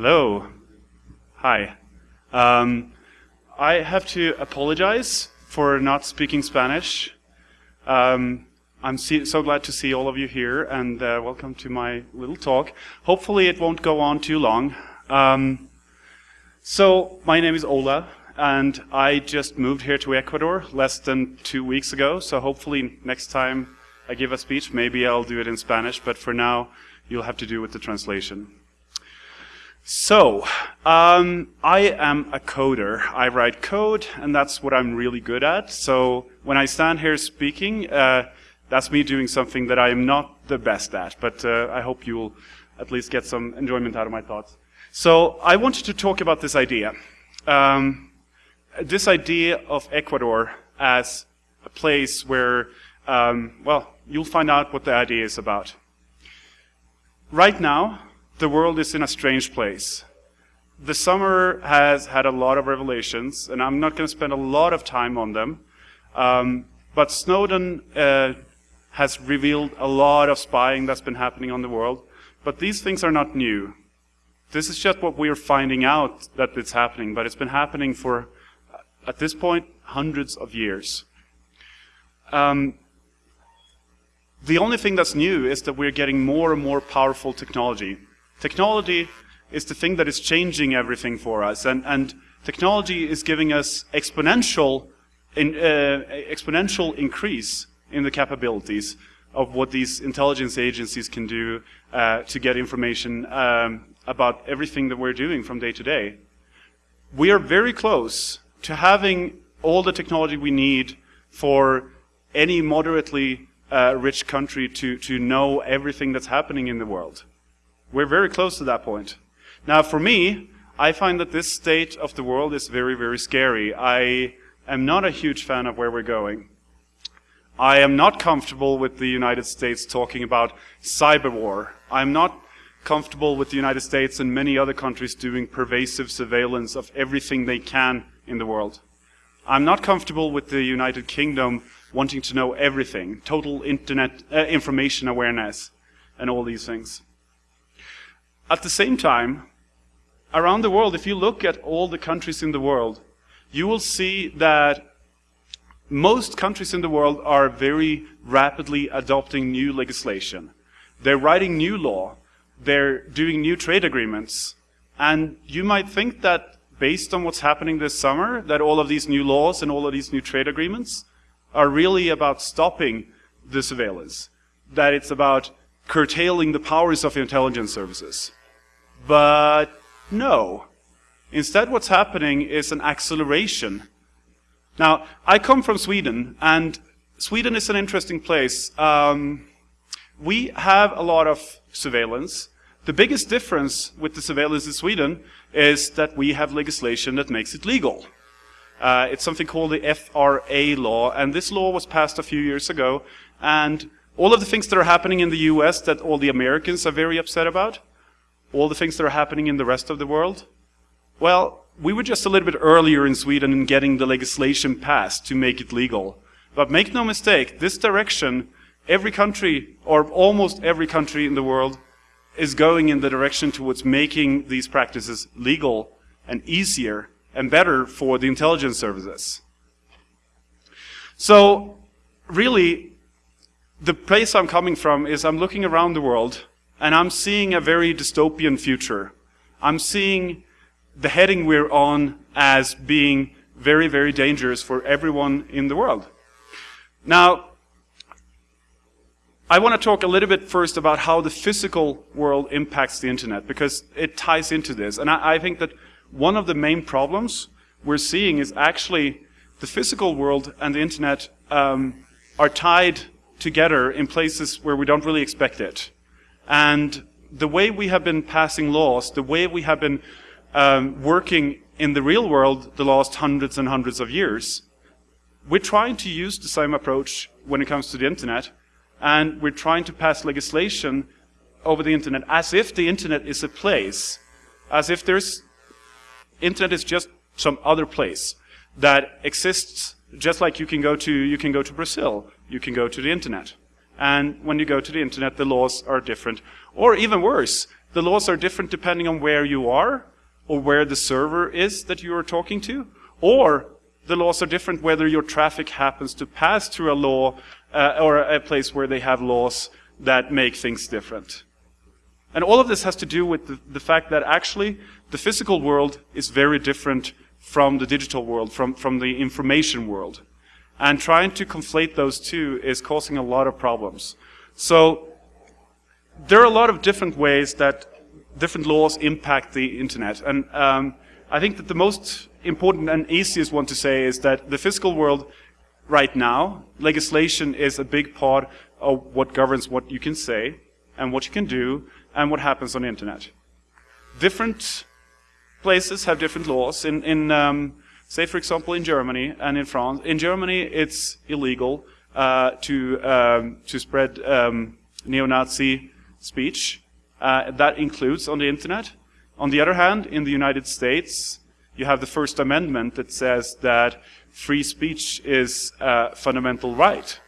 Hello. Hi. Um, I have to apologize for not speaking Spanish. Um, I'm so glad to see all of you here, and uh, welcome to my little talk. Hopefully, it won't go on too long. Um, so, my name is Ola, and I just moved here to Ecuador less than two weeks ago. So, hopefully, next time I give a speech, maybe I'll do it in Spanish. But for now, you'll have to do with the translation. So, um, I am a coder. I write code, and that's what I'm really good at. So, when I stand here speaking, uh, that's me doing something that I am not the best at, but uh, I hope you'll at least get some enjoyment out of my thoughts. So, I wanted to talk about this idea. Um, this idea of Ecuador as a place where, um, well, you'll find out what the idea is about. Right now, the world is in a strange place. The summer has had a lot of revelations, and I'm not going to spend a lot of time on them. Um, but Snowden uh, has revealed a lot of spying that's been happening on the world. But these things are not new. This is just what we are finding out that it's happening, but it's been happening for, at this point, hundreds of years. Um, the only thing that's new is that we're getting more and more powerful technology. Technology is the thing that is changing everything for us, and, and technology is giving us exponential, in, uh, exponential increase in the capabilities of what these intelligence agencies can do uh, to get information um, about everything that we're doing from day to day. We are very close to having all the technology we need for any moderately uh, rich country to, to know everything that's happening in the world. We're very close to that point. Now, for me, I find that this state of the world is very, very scary. I am not a huge fan of where we're going. I am not comfortable with the United States talking about cyber war. I'm not comfortable with the United States and many other countries doing pervasive surveillance of everything they can in the world. I'm not comfortable with the United Kingdom wanting to know everything, total internet uh, information awareness, and all these things. At the same time, around the world, if you look at all the countries in the world, you will see that most countries in the world are very rapidly adopting new legislation. They're writing new law. They're doing new trade agreements. And you might think that based on what's happening this summer, that all of these new laws and all of these new trade agreements are really about stopping the surveillance. That it's about curtailing the powers of intelligence services. But no. Instead, what's happening is an acceleration. Now, I come from Sweden, and Sweden is an interesting place. Um, we have a lot of surveillance. The biggest difference with the surveillance in Sweden is that we have legislation that makes it legal. Uh, it's something called the FRA law, and this law was passed a few years ago. And all of the things that are happening in the US that all the Americans are very upset about, all the things that are happening in the rest of the world? Well, we were just a little bit earlier in Sweden in getting the legislation passed to make it legal. But make no mistake, this direction, every country, or almost every country in the world, is going in the direction towards making these practices legal and easier and better for the intelligence services. So, really, the place I'm coming from is I'm looking around the world and I'm seeing a very dystopian future. I'm seeing the heading we're on as being very, very dangerous for everyone in the world. Now, I want to talk a little bit first about how the physical world impacts the internet, because it ties into this. And I, I think that one of the main problems we're seeing is actually the physical world and the internet um, are tied together in places where we don't really expect it. And the way we have been passing laws, the way we have been um, working in the real world the last hundreds and hundreds of years, we're trying to use the same approach when it comes to the internet, and we're trying to pass legislation over the internet as if the internet is a place, as if there's internet is just some other place that exists just like you can go to you can go to Brazil, you can go to the internet. And when you go to the internet, the laws are different. Or even worse, the laws are different depending on where you are or where the server is that you are talking to, or the laws are different whether your traffic happens to pass through a law uh, or a place where they have laws that make things different. And all of this has to do with the, the fact that actually the physical world is very different from the digital world, from, from the information world. And trying to conflate those two is causing a lot of problems. So there are a lot of different ways that different laws impact the internet. And um, I think that the most important and easiest one to say is that the physical world right now, legislation is a big part of what governs what you can say and what you can do and what happens on the internet. Different places have different laws. In, in um, say, for example, in Germany and in France. In Germany, it's illegal uh, to um, to spread um, neo-Nazi speech. Uh, that includes on the internet. On the other hand, in the United States, you have the First Amendment that says that free speech is a fundamental right.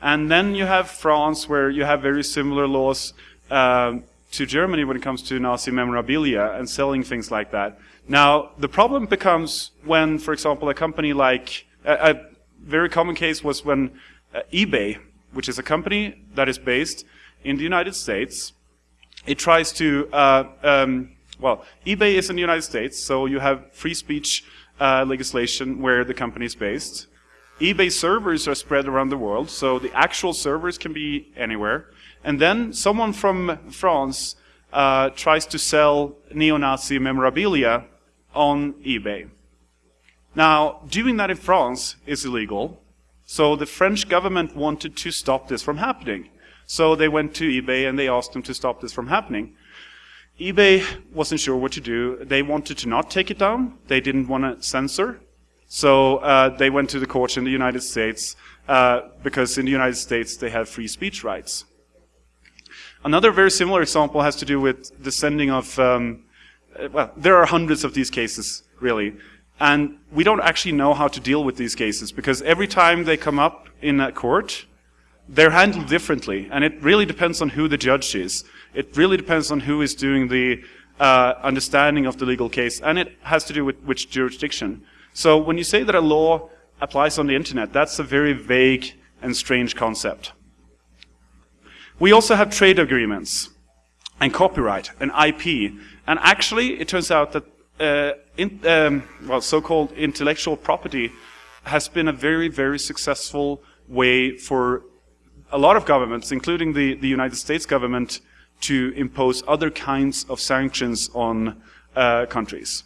And then you have France, where you have very similar laws um, to Germany when it comes to Nazi memorabilia and selling things like that. Now, the problem becomes when, for example, a company like, a, a very common case was when uh, eBay, which is a company that is based in the United States, it tries to, uh, um, well, eBay is in the United States, so you have free speech uh, legislation where the company is based. eBay servers are spread around the world, so the actual servers can be anywhere. And then someone from France uh, tries to sell neo-Nazi memorabilia on eBay. Now, doing that in France is illegal, so the French government wanted to stop this from happening. So they went to eBay and they asked them to stop this from happening. eBay wasn't sure what to do. They wanted to not take it down. They didn't want to censor. So uh, they went to the courts in the United States uh, because in the United States they have free speech rights. Another very similar example has to do with the sending of, um, well, there are hundreds of these cases, really. And we don't actually know how to deal with these cases because every time they come up in a court, they're handled differently. And it really depends on who the judge is. It really depends on who is doing the uh, understanding of the legal case. And it has to do with which jurisdiction. So when you say that a law applies on the internet, that's a very vague and strange concept. We also have trade agreements and copyright and IP. And actually, it turns out that uh, in, um, well, so-called intellectual property has been a very, very successful way for a lot of governments, including the, the United States government, to impose other kinds of sanctions on uh, countries.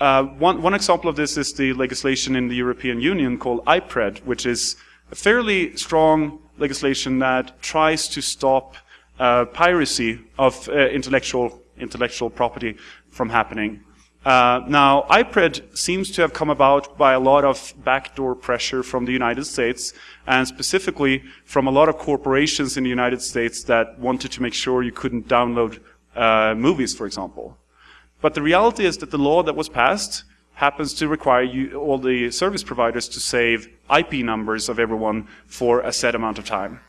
Uh, one, one example of this is the legislation in the European Union called IPRED, which is a fairly strong legislation that tries to stop uh, piracy of uh, intellectual intellectual property from happening. Uh, now, IPRED seems to have come about by a lot of backdoor pressure from the United States, and specifically from a lot of corporations in the United States that wanted to make sure you couldn't download uh, movies, for example. But the reality is that the law that was passed happens to require you, all the service providers to save IP numbers of everyone for a set amount of time.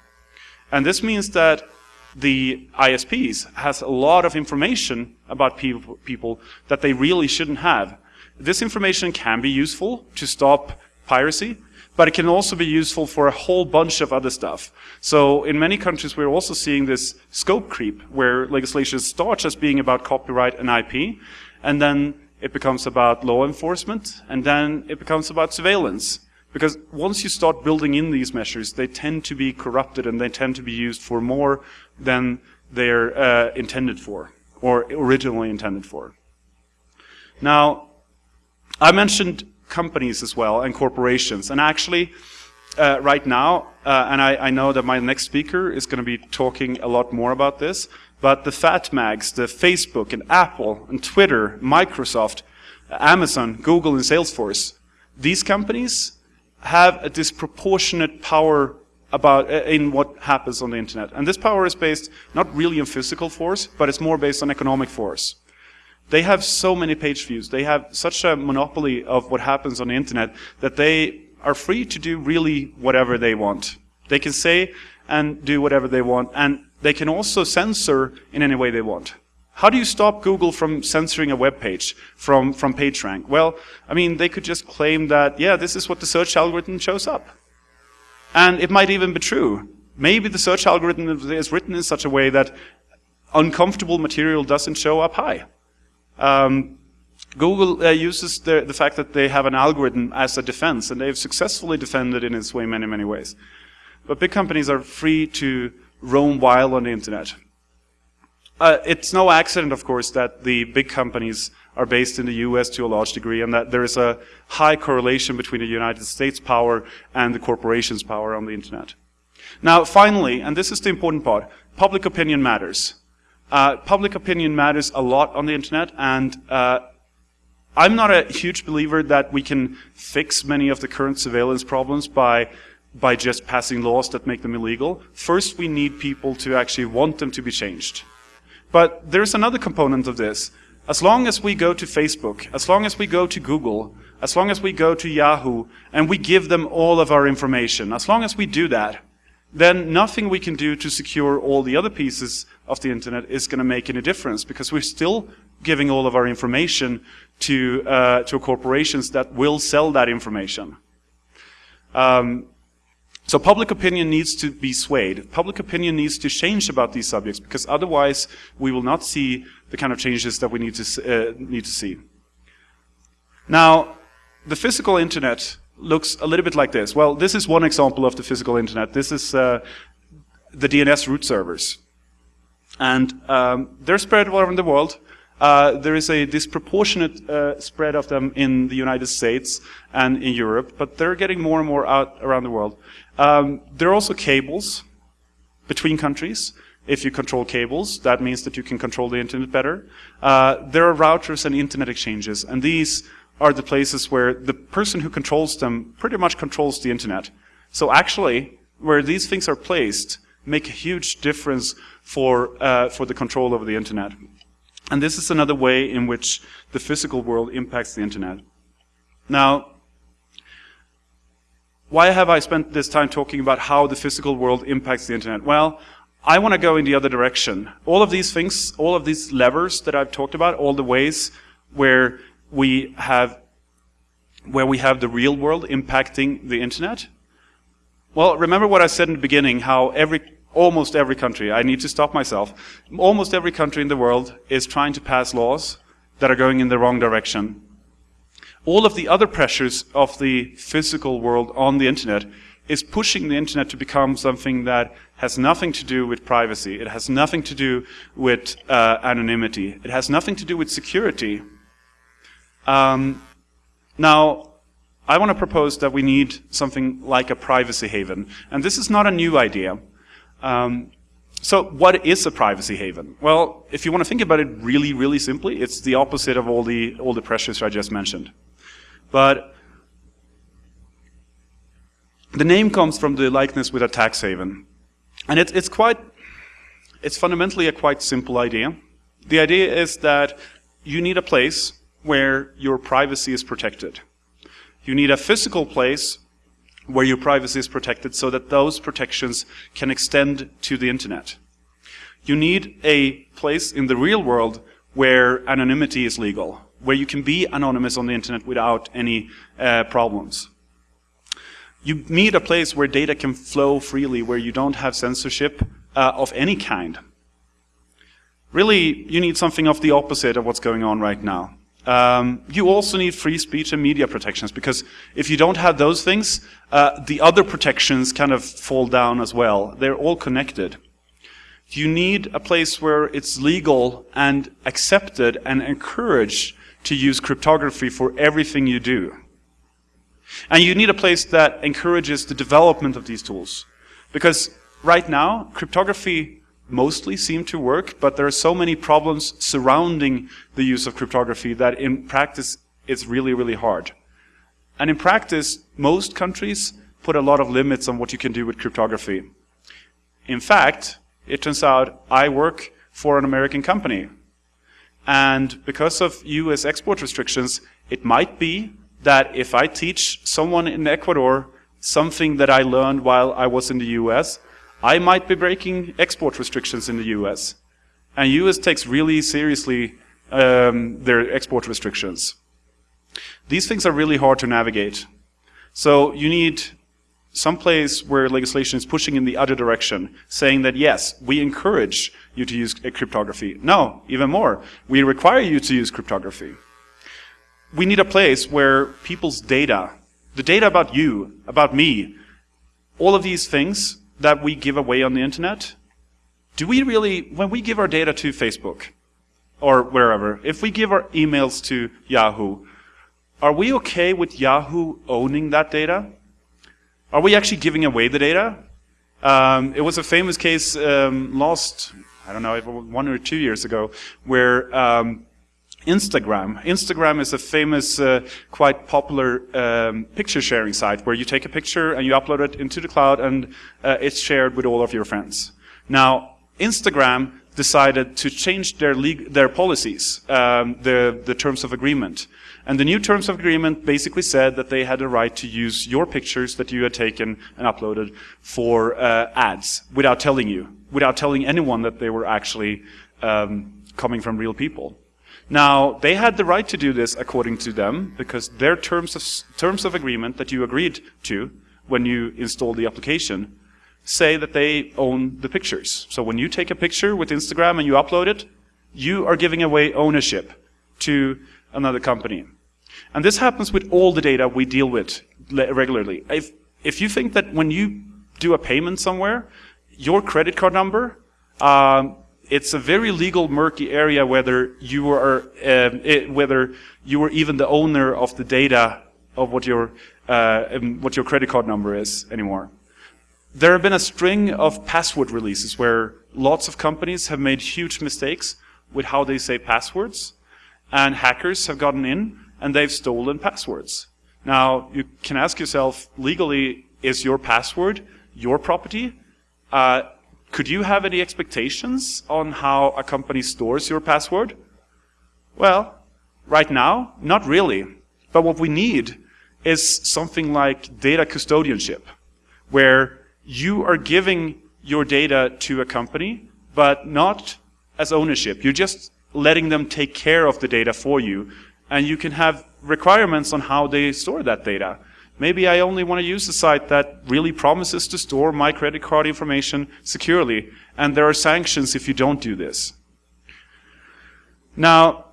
And this means that the ISPs has a lot of information about people, people that they really shouldn't have. This information can be useful to stop piracy, but it can also be useful for a whole bunch of other stuff. So in many countries, we're also seeing this scope creep, where legislation starts as being about copyright and IP, and then it becomes about law enforcement, and then it becomes about surveillance. Because once you start building in these measures, they tend to be corrupted and they tend to be used for more than they're uh, intended for, or originally intended for. Now, I mentioned companies as well and corporations, and actually, uh, right now, uh, and I, I, know that my next speaker is going to be talking a lot more about this, but the fat mags, the Facebook and Apple and Twitter, Microsoft, Amazon, Google and Salesforce, these companies have a disproportionate power about uh, in what happens on the internet. And this power is based not really on physical force, but it's more based on economic force. They have so many page views. They have such a monopoly of what happens on the internet that they are free to do really whatever they want. They can say and do whatever they want. And they can also censor in any way they want. How do you stop Google from censoring a web page from, from PageRank? Well, I mean, they could just claim that, yeah, this is what the search algorithm shows up. And it might even be true. Maybe the search algorithm is written in such a way that uncomfortable material doesn't show up high. Um, Google uh, uses the, the fact that they have an algorithm as a defense, and they've successfully defended it in its way many, many ways. But big companies are free to roam wild on the internet. Uh, it's no accident, of course, that the big companies are based in the US to a large degree and that there is a high correlation between the United States power and the corporation's power on the internet. Now, finally, and this is the important part, public opinion matters. Uh, public opinion matters a lot on the internet and uh, I'm not a huge believer that we can fix many of the current surveillance problems by by just passing laws that make them illegal. First, we need people to actually want them to be changed. But there's another component of this. As long as we go to Facebook, as long as we go to Google, as long as we go to Yahoo, and we give them all of our information, as long as we do that, then nothing we can do to secure all the other pieces of the internet is going to make any difference because we're still giving all of our information to, uh, to corporations that will sell that information. Um, so public opinion needs to be swayed. Public opinion needs to change about these subjects because otherwise we will not see the kind of changes that we need to, uh, need to see. Now, the physical internet looks a little bit like this. Well, this is one example of the physical internet. This is uh, the DNS root servers. And um, they're spread all around the world. Uh, there is a disproportionate uh, spread of them in the United States and in Europe, but they're getting more and more out around the world. Um, there are also cables between countries. If you control cables, that means that you can control the internet better. Uh, there are routers and internet exchanges, and these are the places where the person who controls them pretty much controls the internet. So actually, where these things are placed make a huge difference for, uh, for the control over the internet. And this is another way in which the physical world impacts the internet. Now, why have I spent this time talking about how the physical world impacts the internet? Well, I want to go in the other direction. All of these things, all of these levers that I've talked about, all the ways where we have where we have the real world impacting the internet. Well, remember what I said in the beginning, how every almost every country, I need to stop myself, almost every country in the world is trying to pass laws that are going in the wrong direction all of the other pressures of the physical world on the internet is pushing the internet to become something that has nothing to do with privacy. It has nothing to do with uh, anonymity. It has nothing to do with security. Um, now, I want to propose that we need something like a privacy haven. And this is not a new idea. Um, so what is a privacy haven? Well, if you want to think about it really, really simply, it's the opposite of all the, all the pressures I just mentioned. But the name comes from the likeness with a tax haven. And it, it's quite, it's fundamentally a quite simple idea. The idea is that you need a place where your privacy is protected. You need a physical place where your privacy is protected so that those protections can extend to the internet. You need a place in the real world where anonymity is legal, where you can be anonymous on the internet without any uh, problems. You need a place where data can flow freely, where you don't have censorship uh, of any kind. Really, you need something of the opposite of what's going on right now. Um, you also need free speech and media protections because if you don't have those things, uh, the other protections kind of fall down as well. They're all connected. You need a place where it's legal and accepted and encouraged to use cryptography for everything you do. And you need a place that encourages the development of these tools. Because right now, cryptography mostly seem to work, but there are so many problems surrounding the use of cryptography that in practice it's really, really hard. And in practice, most countries put a lot of limits on what you can do with cryptography. In fact, it turns out I work for an American company and because of US export restrictions, it might be that if I teach someone in Ecuador something that I learned while I was in the US, I might be breaking export restrictions in the US. And US takes really seriously um, their export restrictions. These things are really hard to navigate. So you need some place where legislation is pushing in the other direction, saying that yes, we encourage you to use cryptography. No, even more, we require you to use cryptography. We need a place where people's data, the data about you, about me, all of these things that we give away on the internet, do we really, when we give our data to Facebook or wherever, if we give our emails to Yahoo, are we okay with Yahoo owning that data? Are we actually giving away the data? Um, it was a famous case um, last, I don't know, one or two years ago, where um, Instagram. Instagram is a famous, uh, quite popular um, picture sharing site where you take a picture and you upload it into the cloud and uh, it's shared with all of your friends. Now, Instagram decided to change their, their policies, um, the, the terms of agreement. And the new terms of agreement basically said that they had a right to use your pictures that you had taken and uploaded for uh, ads without telling you, without telling anyone that they were actually um, coming from real people. Now, they had the right to do this according to them because their terms of, terms of agreement that you agreed to when you installed the application say that they own the pictures. So when you take a picture with Instagram and you upload it, you are giving away ownership to another company. And this happens with all the data we deal with regularly. If, if you think that when you do a payment somewhere, your credit card number, um, it's a very legal, murky area whether you are uh, it, whether you are even the owner of the data of what your uh, um, what your credit card number is anymore. There have been a string of password releases where lots of companies have made huge mistakes with how they say passwords, and hackers have gotten in and they've stolen passwords. Now, you can ask yourself, legally, is your password your property? Uh, could you have any expectations on how a company stores your password? Well, right now, not really. But what we need is something like data custodianship, where you are giving your data to a company, but not as ownership. You're just letting them take care of the data for you and you can have requirements on how they store that data. Maybe I only want to use a site that really promises to store my credit card information securely, and there are sanctions if you don't do this. Now,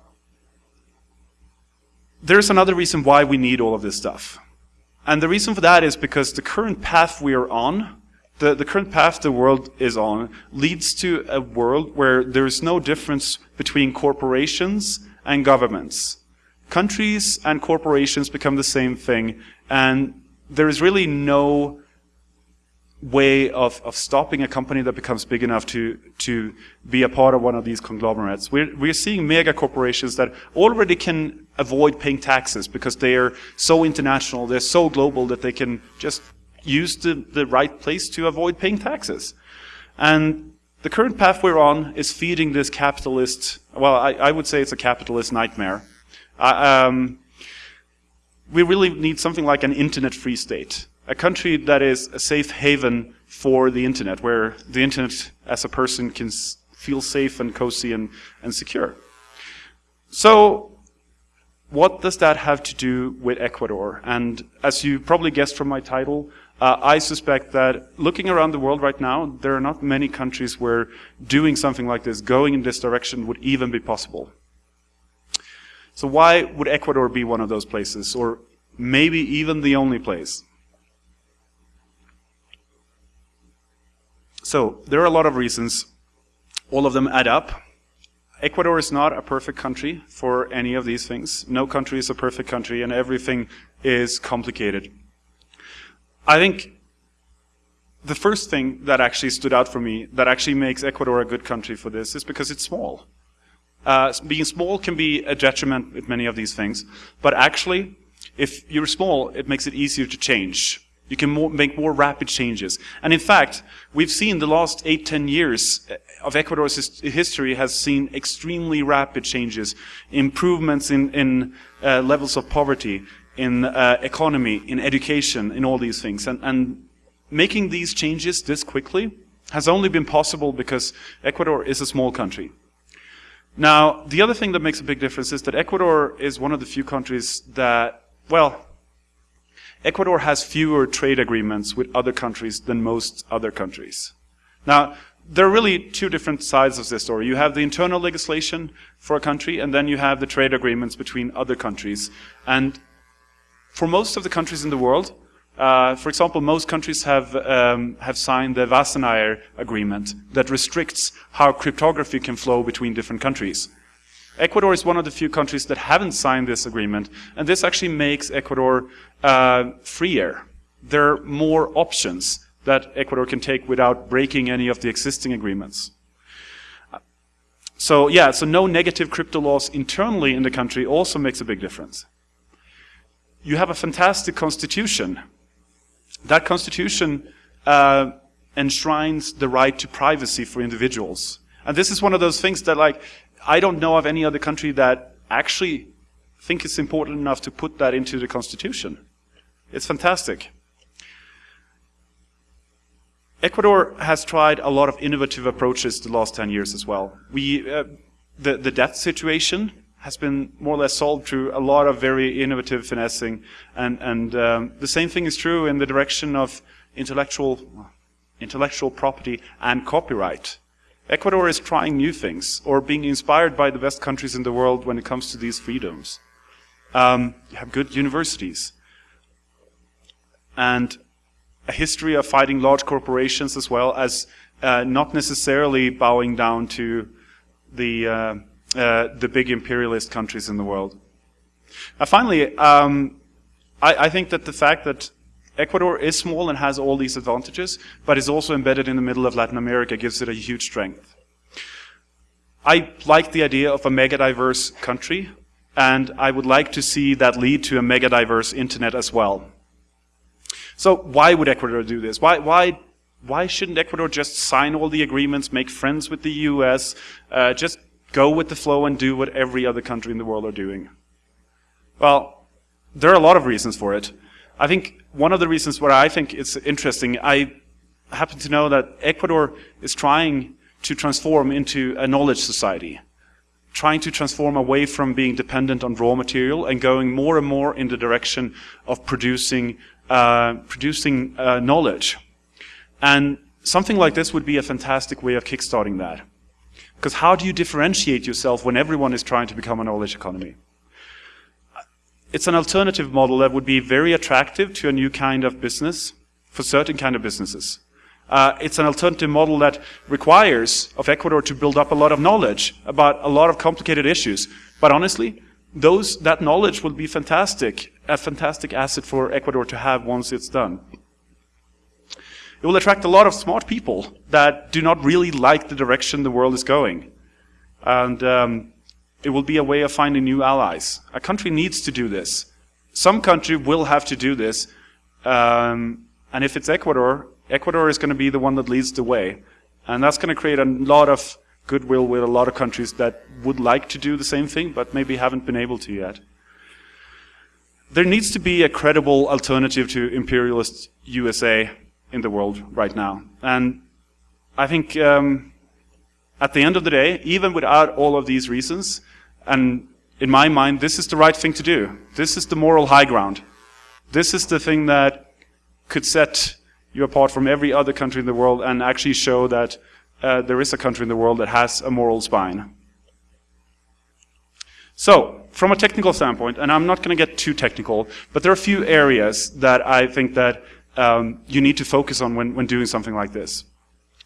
there's another reason why we need all of this stuff. And the reason for that is because the current path we are on, the, the current path the world is on, leads to a world where there is no difference between corporations and governments countries and corporations become the same thing, and there is really no way of, of stopping a company that becomes big enough to, to be a part of one of these conglomerates. We're, we're seeing mega corporations that already can avoid paying taxes because they are so international, they're so global that they can just use the, the right place to avoid paying taxes. And the current path we're on is feeding this capitalist, well, I, I would say it's a capitalist nightmare. Um, we really need something like an internet-free state, a country that is a safe haven for the internet, where the internet as a person can feel safe and cozy and, and secure. So what does that have to do with Ecuador? And as you probably guessed from my title, uh, I suspect that looking around the world right now, there are not many countries where doing something like this, going in this direction, would even be possible. So why would Ecuador be one of those places, or maybe even the only place? So there are a lot of reasons. All of them add up. Ecuador is not a perfect country for any of these things. No country is a perfect country, and everything is complicated. I think the first thing that actually stood out for me that actually makes Ecuador a good country for this is because it's small. Uh, being small can be a detriment with many of these things, but actually, if you're small, it makes it easier to change. You can more, make more rapid changes. And in fact, we've seen the last eight, ten years uh, of Ecuador's his history has seen extremely rapid changes, improvements in, in uh, levels of poverty, in uh, economy, in education, in all these things. And, and making these changes this quickly has only been possible because Ecuador is a small country. Now, the other thing that makes a big difference is that Ecuador is one of the few countries that, well, Ecuador has fewer trade agreements with other countries than most other countries. Now, there are really two different sides of this story. You have the internal legislation for a country, and then you have the trade agreements between other countries. And for most of the countries in the world, uh, for example, most countries have um, have signed the Wassenaar Agreement that restricts how cryptography can flow between different countries. Ecuador is one of the few countries that haven't signed this agreement, and this actually makes Ecuador uh, freer. There are more options that Ecuador can take without breaking any of the existing agreements. So yeah, so no negative crypto laws internally in the country also makes a big difference. You have a fantastic constitution that constitution uh, enshrines the right to privacy for individuals. And this is one of those things that like, I don't know of any other country that actually think it's important enough to put that into the constitution. It's fantastic. Ecuador has tried a lot of innovative approaches the last 10 years as well. We, uh, the, the debt situation has been more or less solved through a lot of very innovative finessing. And, and um, the same thing is true in the direction of intellectual, intellectual property and copyright. Ecuador is trying new things or being inspired by the best countries in the world when it comes to these freedoms. Um, you have good universities and a history of fighting large corporations as well as uh, not necessarily bowing down to the uh, uh, the big imperialist countries in the world. Uh, finally, um, I, I, think that the fact that Ecuador is small and has all these advantages, but is also embedded in the middle of Latin America gives it a huge strength. I like the idea of a mega-diverse country, and I would like to see that lead to a mega-diverse internet as well. So why would Ecuador do this? Why, why, why shouldn't Ecuador just sign all the agreements, make friends with the US, uh, just go with the flow and do what every other country in the world are doing? Well, there are a lot of reasons for it. I think one of the reasons where I think it's interesting, I happen to know that Ecuador is trying to transform into a knowledge society, trying to transform away from being dependent on raw material and going more and more in the direction of producing, uh, producing uh, knowledge. And something like this would be a fantastic way of kickstarting that. Because how do you differentiate yourself when everyone is trying to become a knowledge economy? It's an alternative model that would be very attractive to a new kind of business, for certain kind of businesses. Uh, it's an alternative model that requires of Ecuador to build up a lot of knowledge about a lot of complicated issues. But honestly, those, that knowledge will be fantastic, a fantastic asset for Ecuador to have once it's done. It will attract a lot of smart people that do not really like the direction the world is going. And um, it will be a way of finding new allies. A country needs to do this. Some country will have to do this. Um, and if it's Ecuador, Ecuador is going to be the one that leads the way. And that's going to create a lot of goodwill with a lot of countries that would like to do the same thing, but maybe haven't been able to yet. There needs to be a credible alternative to imperialist USA in the world right now. And I think um, at the end of the day, even without all of these reasons, and in my mind, this is the right thing to do. This is the moral high ground. This is the thing that could set you apart from every other country in the world and actually show that uh, there is a country in the world that has a moral spine. So, from a technical standpoint, and I'm not going to get too technical, but there are a few areas that I think that um, you need to focus on when, when doing something like this.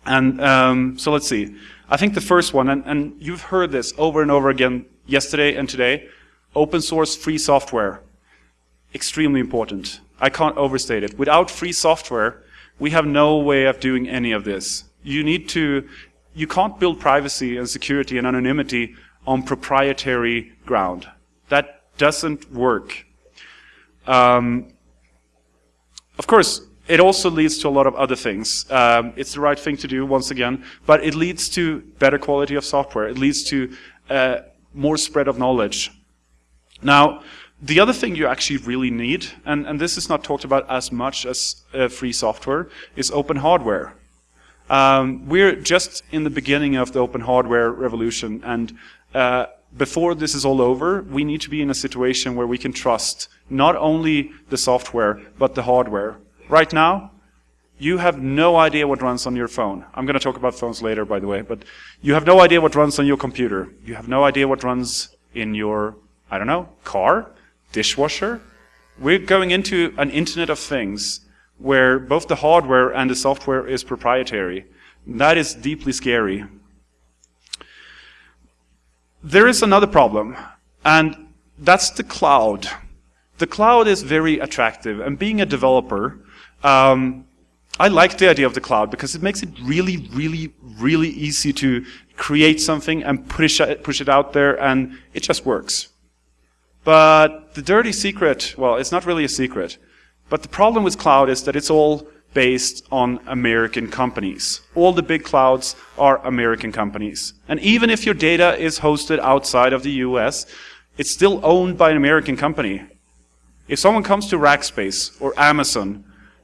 And um, so let's see. I think the first one, and, and you've heard this over and over again yesterday and today, open source free software. Extremely important. I can't overstate it. Without free software, we have no way of doing any of this. You need to, you can't build privacy and security and anonymity on proprietary ground. That doesn't work. Um, of course, it also leads to a lot of other things. Um, it's the right thing to do, once again, but it leads to better quality of software. It leads to uh, more spread of knowledge. Now, the other thing you actually really need, and, and this is not talked about as much as uh, free software, is open hardware. Um, we're just in the beginning of the open hardware revolution, and uh, before this is all over, we need to be in a situation where we can trust not only the software, but the hardware. Right now, you have no idea what runs on your phone. I'm going to talk about phones later, by the way, but you have no idea what runs on your computer. You have no idea what runs in your, I don't know, car, dishwasher. We're going into an Internet of Things where both the hardware and the software is proprietary. That is deeply scary. There is another problem, and that's the cloud. The cloud is very attractive, and being a developer, um, I like the idea of the cloud because it makes it really, really, really easy to create something and push it, push it out there, and it just works. But the dirty secret, well, it's not really a secret, but the problem with cloud is that it's all based on American companies. All the big clouds are American companies. And even if your data is hosted outside of the US, it's still owned by an American company. If someone comes to Rackspace or Amazon,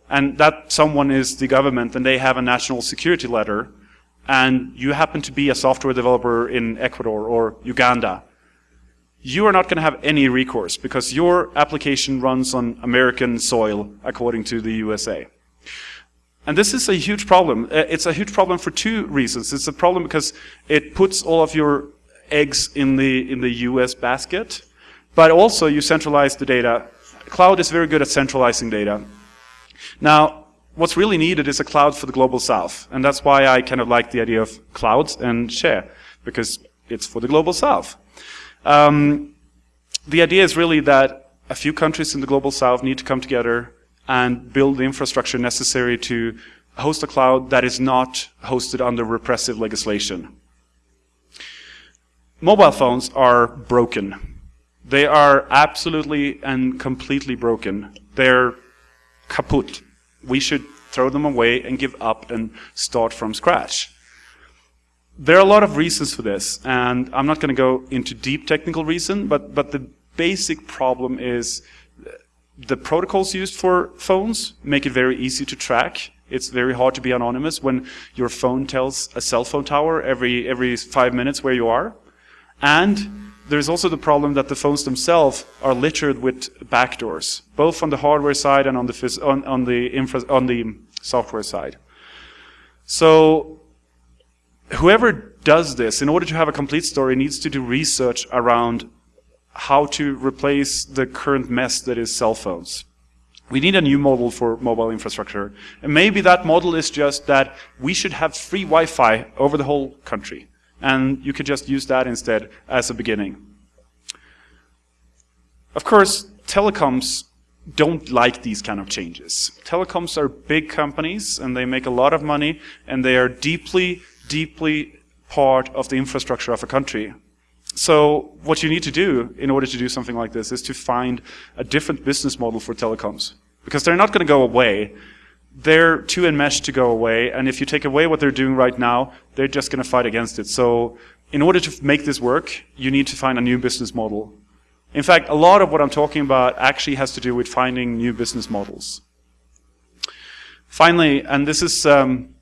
and that someone is the government and they have a national security letter, and you happen to be a software developer in Ecuador or Uganda, you are not going to have any recourse because your application runs on American soil according to the USA. And this is a huge problem. Uh, it's a huge problem for two reasons. It's a problem because it puts all of your eggs in the, in the US basket, but also you centralize the data. Cloud is very good at centralizing data. Now, what's really needed is a cloud for the global south. And that's why I kind of like the idea of clouds and share, because it's for the global south. Um, the idea is really that a few countries in the global south need to come together and build the infrastructure necessary to host a cloud that is not hosted under repressive legislation. Mobile phones are broken. They are absolutely and completely broken. They're kaput. We should throw them away and give up and start from scratch. There are a lot of reasons for this, and I'm not going to go into deep technical reason, but, but the basic problem is the protocols used for phones make it very easy to track. It's very hard to be anonymous when your phone tells a cell phone tower every, every five minutes where you are. And there's also the problem that the phones themselves are littered with backdoors, both on the hardware side and on the, on, on the, infra on the software side. So whoever does this, in order to have a complete story, needs to do research around how to replace the current mess that is cell phones. We need a new model for mobile infrastructure. And maybe that model is just that we should have free Wi-Fi over the whole country. And you could just use that instead as a beginning. Of course, telecoms don't like these kind of changes. Telecoms are big companies and they make a lot of money and they are deeply deeply part of the infrastructure of a country. So what you need to do in order to do something like this is to find a different business model for telecoms. Because they're not going to go away. They're too enmeshed to go away, and if you take away what they're doing right now, they're just going to fight against it. So in order to make this work, you need to find a new business model. In fact, a lot of what I'm talking about actually has to do with finding new business models. Finally, and this is um,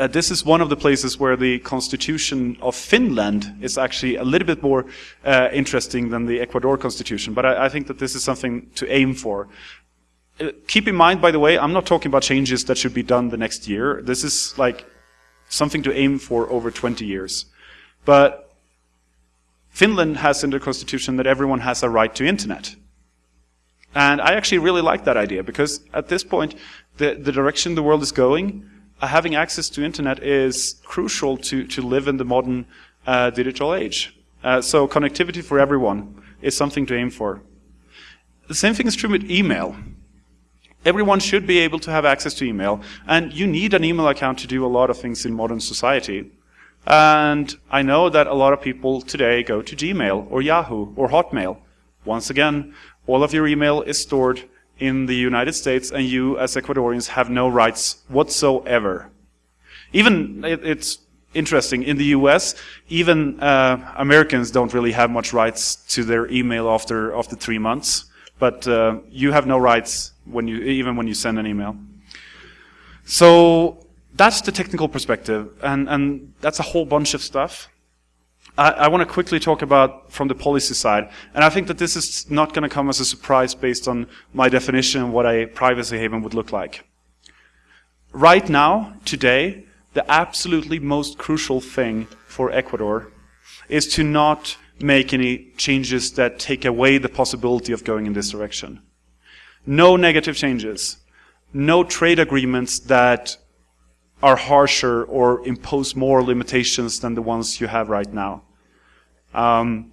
uh, this is one of the places where the constitution of Finland is actually a little bit more uh, interesting than the Ecuador constitution, but I, I, think that this is something to aim for. Uh, keep in mind, by the way, I'm not talking about changes that should be done the next year. This is like something to aim for over 20 years. But Finland has in their constitution that everyone has a right to internet. And I actually really like that idea because at this point, the, the direction the world is going, having access to internet is crucial to, to live in the modern uh, digital age. Uh, so connectivity for everyone is something to aim for. The same thing is true with email. Everyone should be able to have access to email, and you need an email account to do a lot of things in modern society. And I know that a lot of people today go to Gmail or Yahoo or Hotmail. Once again, all of your email is stored in the United States and you as Ecuadorians have no rights whatsoever. Even, it, it's interesting, in the US, even uh, Americans don't really have much rights to their email after, after three months. But uh, you have no rights when you, even when you send an email. So that's the technical perspective, and, and that's a whole bunch of stuff. I, I want to quickly talk about from the policy side, and I think that this is not going to come as a surprise based on my definition of what a privacy haven would look like. Right now, today, the absolutely most crucial thing for Ecuador is to not make any changes that take away the possibility of going in this direction. No negative changes. No trade agreements that are harsher or impose more limitations than the ones you have right now. Um,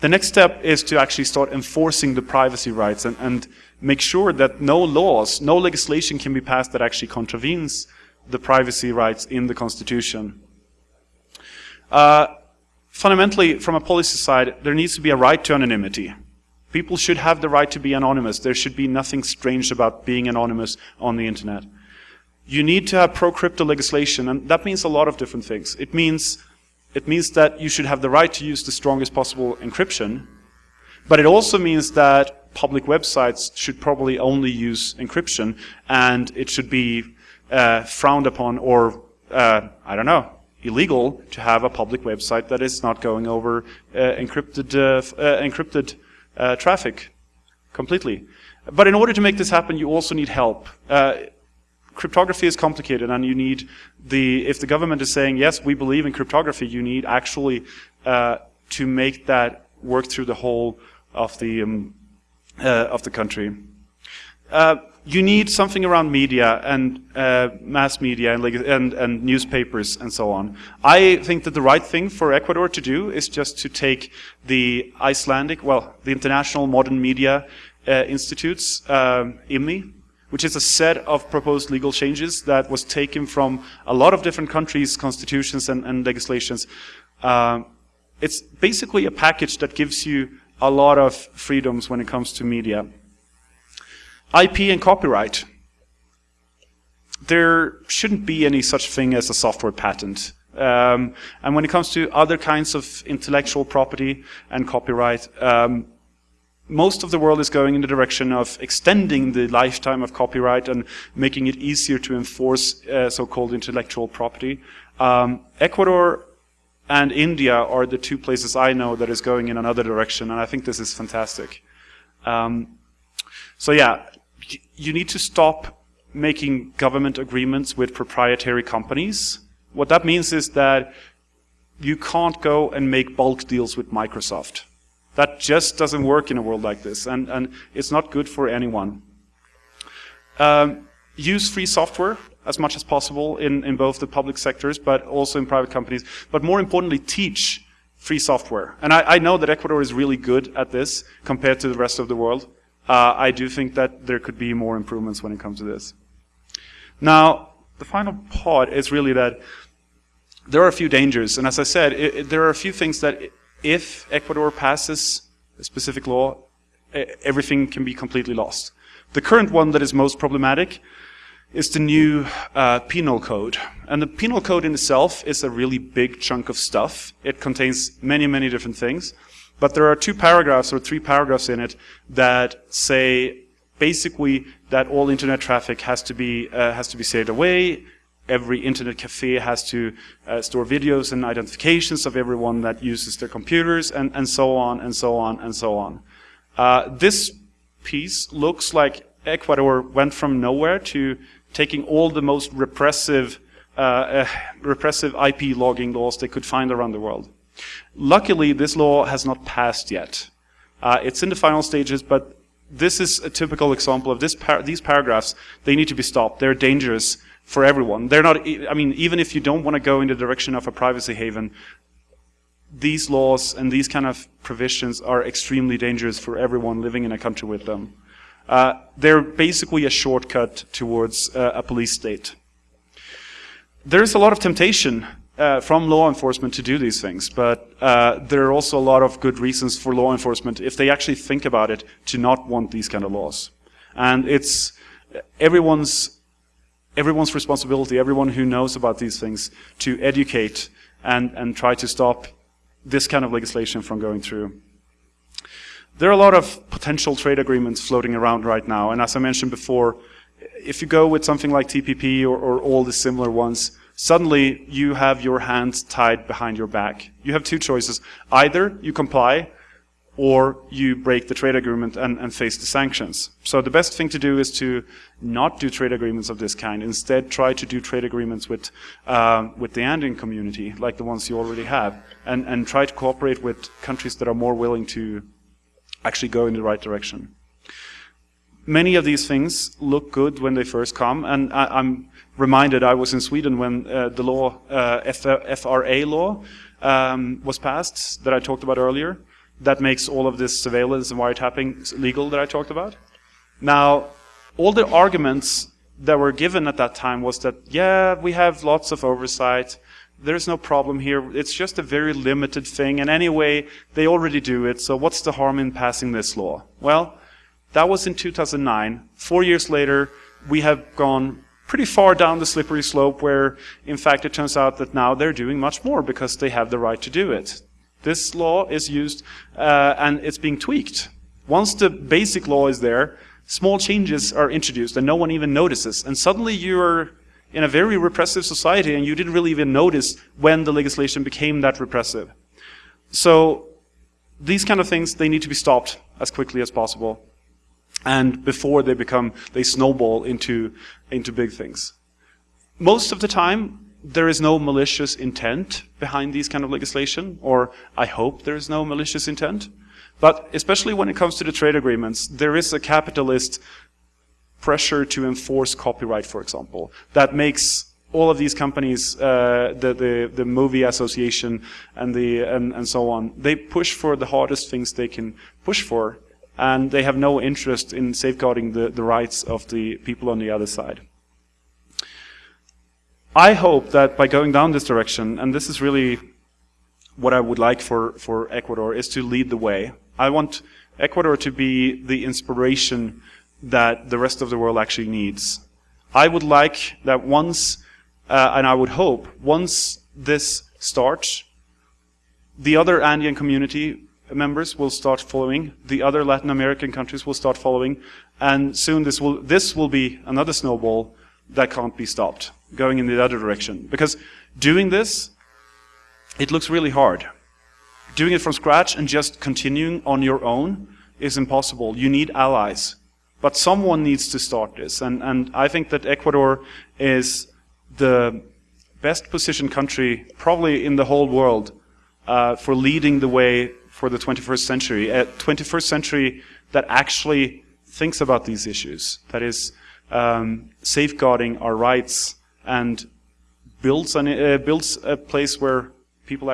the next step is to actually start enforcing the privacy rights and, and, make sure that no laws, no legislation can be passed that actually contravenes the privacy rights in the Constitution. Uh, fundamentally, from a policy side, there needs to be a right to anonymity. People should have the right to be anonymous. There should be nothing strange about being anonymous on the internet. You need to have pro-crypto legislation, and that means a lot of different things. It means, it means that you should have the right to use the strongest possible encryption, but it also means that public websites should probably only use encryption, and it should be uh, frowned upon or, uh, I don't know, illegal to have a public website that is not going over uh, encrypted, uh, uh, encrypted uh, traffic completely. But in order to make this happen, you also need help. Cryptography is complicated, and you need the, if the government is saying, yes, we believe in cryptography, you need actually to make that work through the whole of the um, uh, of the country. Uh, you need something around media and uh, mass media and, and, and, newspapers and so on. I think that the right thing for Ecuador to do is just to take the Icelandic, well, the International Modern Media uh, Institutes, um, IMMI, which is a set of proposed legal changes that was taken from a lot of different countries' constitutions and, and legislations. Uh, it's basically a package that gives you a lot of freedoms when it comes to media. IP and copyright. There shouldn't be any such thing as a software patent. Um, and when it comes to other kinds of intellectual property and copyright, um, most of the world is going in the direction of extending the lifetime of copyright and making it easier to enforce uh, so-called intellectual property. Um, Ecuador and India are the two places I know that is going in another direction, and I think this is fantastic. Um, so yeah, you need to stop making government agreements with proprietary companies. What that means is that you can't go and make bulk deals with Microsoft. That just doesn't work in a world like this, and, and it's not good for anyone. Um, use free software as much as possible in, in both the public sectors, but also in private companies. But more importantly, teach free software. And I, I know that Ecuador is really good at this compared to the rest of the world. Uh, I do think that there could be more improvements when it comes to this. Now, the final part is really that there are a few dangers. And as I said, it, it, there are a few things that if Ecuador passes a specific law, everything can be completely lost. The current one that is most problematic is the new uh, penal code. And the penal code in itself is a really big chunk of stuff. It contains many, many different things. But there are two paragraphs or three paragraphs in it that say basically that all internet traffic has to be, uh, has to be saved away. Every internet cafe has to uh, store videos and identifications of everyone that uses their computers and, and so on and so on and so on. Uh, this piece looks like Ecuador went from nowhere to taking all the most repressive, uh, uh, repressive IP logging laws they could find around the world. Luckily, this law has not passed yet. Uh, it's in the final stages, but this is a typical example of this par these paragraphs. They need to be stopped. They're dangerous for everyone. They're not, I mean, even if you don't want to go in the direction of a privacy haven, these laws and these kind of provisions are extremely dangerous for everyone living in a country with them. Uh, they're basically a shortcut towards uh, a police state. There's a lot of temptation uh, from law enforcement to do these things, but uh, there are also a lot of good reasons for law enforcement, if they actually think about it, to not want these kind of laws. And it's everyone's, everyone's responsibility, everyone who knows about these things, to educate and, and try to stop this kind of legislation from going through. There are a lot of potential trade agreements floating around right now, and as I mentioned before, if you go with something like TPP or, or all the similar ones, suddenly you have your hands tied behind your back. You have two choices. Either you comply or you break the trade agreement and, and, face the sanctions. So the best thing to do is to not do trade agreements of this kind. Instead, try to do trade agreements with, uh, with the Andean community, like the ones you already have, and, and try to cooperate with countries that are more willing to actually go in the right direction. Many of these things look good when they first come, and I, am reminded I was in Sweden when uh, the law, uh, FRA law, um, was passed that I talked about earlier that makes all of this surveillance and wiretapping legal that I talked about. Now, all the arguments that were given at that time was that, yeah, we have lots of oversight, there's no problem here, it's just a very limited thing, and anyway, they already do it, so what's the harm in passing this law? Well, that was in 2009. Four years later, we have gone pretty far down the slippery slope where, in fact, it turns out that now they're doing much more because they have the right to do it. This law is used uh, and it's being tweaked. Once the basic law is there, small changes are introduced and no one even notices. And suddenly you're in a very repressive society and you didn't really even notice when the legislation became that repressive. So these kind of things, they need to be stopped as quickly as possible. And before they become, they snowball into, into big things. Most of the time, there is no malicious intent behind these kind of legislation, or I hope there is no malicious intent. But especially when it comes to the trade agreements, there is a capitalist pressure to enforce copyright, for example, that makes all of these companies, uh, the, the, the movie association and, the, and, and so on, they push for the hardest things they can push for, and they have no interest in safeguarding the, the rights of the people on the other side. I hope that by going down this direction, and this is really what I would like for, for Ecuador, is to lead the way. I want Ecuador to be the inspiration that the rest of the world actually needs. I would like that once, uh, and I would hope, once this starts, the other Andean community members will start following, the other Latin American countries will start following, and soon this will, this will be another snowball that can't be stopped going in the other direction. Because doing this, it looks really hard. Doing it from scratch and just continuing on your own is impossible. You need allies. But someone needs to start this. And, and I think that Ecuador is the best positioned country, probably in the whole world, uh, for leading the way for the 21st century. A 21st century that actually thinks about these issues. That is, um, safeguarding our rights and builds, an, uh, builds a place where people